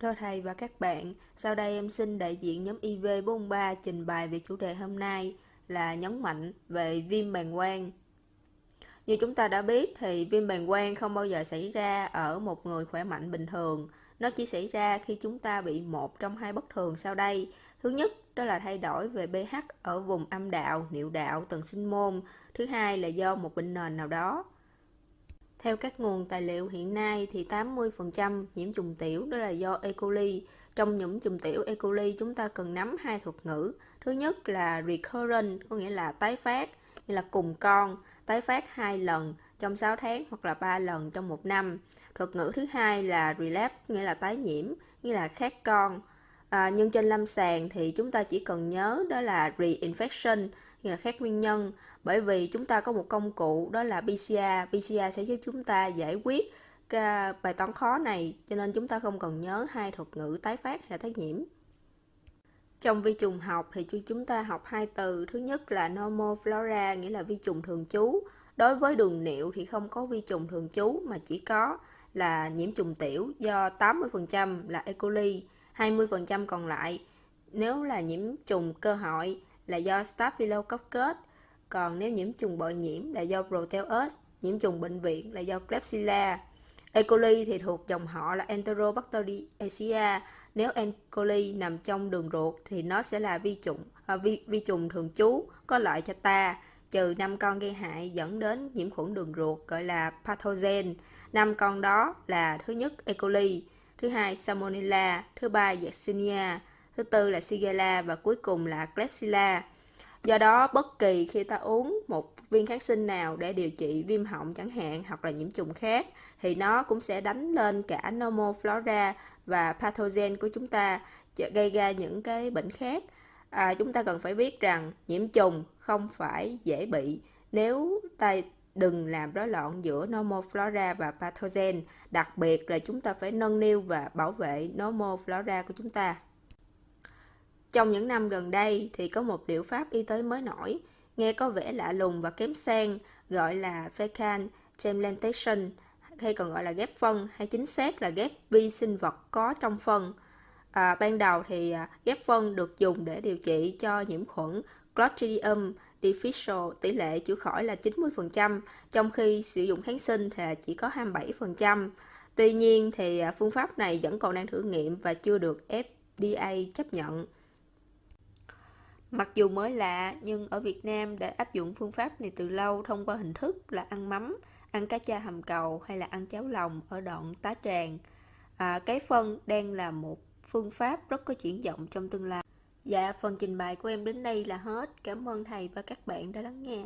Thưa thầy và các bạn, sau đây em xin đại diện nhóm IV43 trình bày về chủ đề hôm nay là nhấn mạnh về viêm bàng quang. Như chúng ta đã biết thì viêm bàng quang không bao giờ xảy ra ở một người khỏe mạnh bình thường. Nó chỉ xảy ra khi chúng ta bị một trong hai bất thường sau đây. Thứ nhất, đó là thay đổi về pH ở vùng âm đạo, niệu đạo, tầng sinh môn. Thứ hai là do một bệnh nền nào đó. Theo các nguồn tài liệu hiện nay thì 80% nhiễm trùng tiểu đó là do E. coli. Trong nhiễm trùng tiểu E. coli chúng ta cần nắm hai thuật ngữ. Thứ nhất là recurrent có nghĩa là tái phát, như là cùng con, tái phát hai lần trong 6 tháng hoặc là 3 lần trong một năm. Thuật ngữ thứ hai là relapse nghĩa là tái nhiễm, nghĩa là khác con. À, nhưng trên lâm sàng thì chúng ta chỉ cần nhớ đó là reinfection như là khác nguyên nhân. Bởi vì chúng ta có một công cụ đó là PCR PCR sẽ giúp chúng ta giải quyết cái bài toán khó này, cho nên chúng ta không cần nhớ hai thuật ngữ tái phát hay tái nhiễm. Trong vi trùng học thì chúng ta học hai từ, thứ nhất là normal flora, nghĩa là vi trùng thường trú. Đối với đường niệu thì không có vi trùng thường trú, mà chỉ có là nhiễm trùng tiểu, do 80% là E. coli 20% còn lại. Nếu là nhiễm trùng cơ hội là do Staphylococcus, còn nếu nhiễm trùng bội nhiễm là do Proteus, nhiễm trùng bệnh viện là do Klebsiella. E. coli thì thuộc dòng họ là Enterobacteriaceae. Nếu E. coli nằm trong đường ruột thì nó sẽ là vi trùng à, vi, vi trùng thường trú có lợi cho ta, trừ năm con gây hại dẫn đến nhiễm khuẩn đường ruột gọi là pathogen. Năm con đó là thứ nhất E. coli, thứ hai Salmonella, thứ ba Yersinia, thứ tư là Shigella và cuối cùng là Klebsiella. Do đó, bất kỳ khi ta uống một viên kháng sinh nào để điều trị viêm họng chẳng hạn hoặc là nhiễm trùng khác thì nó cũng sẽ đánh lên cả nomoflora flora và pathogen của chúng ta gây ra những cái bệnh khác. À, chúng ta cần phải biết rằng nhiễm trùng không phải dễ bị nếu ta đừng làm rối loạn giữa nomoflora flora và pathogen, đặc biệt là chúng ta phải nâng niu và bảo vệ nomoflora flora của chúng ta. Trong những năm gần đây thì có một liệu pháp y tế mới nổi, nghe có vẻ lạ lùng và kém sang, gọi là fecal transplantation, hay còn gọi là ghép phân, hay chính xác là ghép vi sinh vật có trong phân. À, ban đầu thì à, ghép phân được dùng để điều trị cho nhiễm khuẩn Clostridium difficile, tỷ lệ chữa khỏi là 90%, trong khi sử dụng kháng sinh thì chỉ có 27%. Tuy nhiên thì à, phương pháp này vẫn còn đang thử nghiệm và chưa được FDA chấp nhận. Mặc dù mới lạ, nhưng ở Việt Nam đã áp dụng phương pháp này từ lâu thông qua hình thức là ăn mắm, ăn cá cha hầm cầu hay là ăn cháo lòng ở đoạn tá tràng. À, cái phân đang là một phương pháp rất có triển vọng trong tương lai. Dạ, phần trình bày của em đến đây là hết. Cảm ơn thầy và các bạn đã lắng nghe.